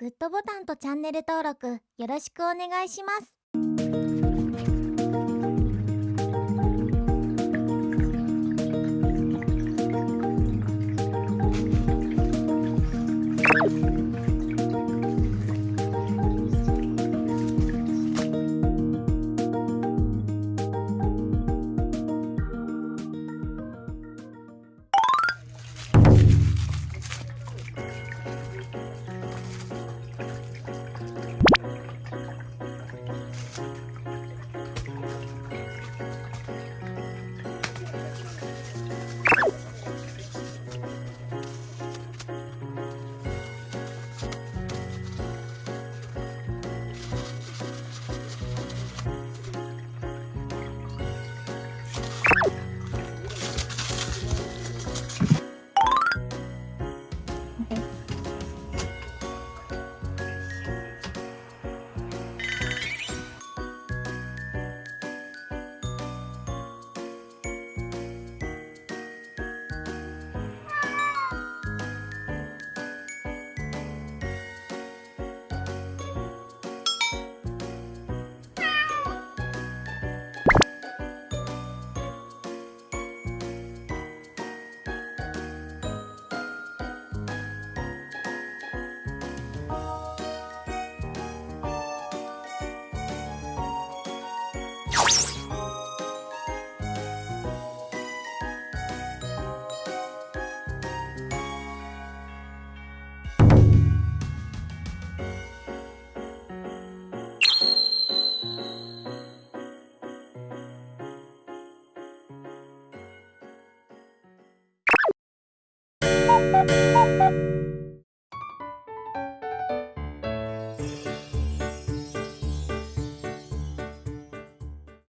グッドボタンとチャンネル登録よろしくお願いします。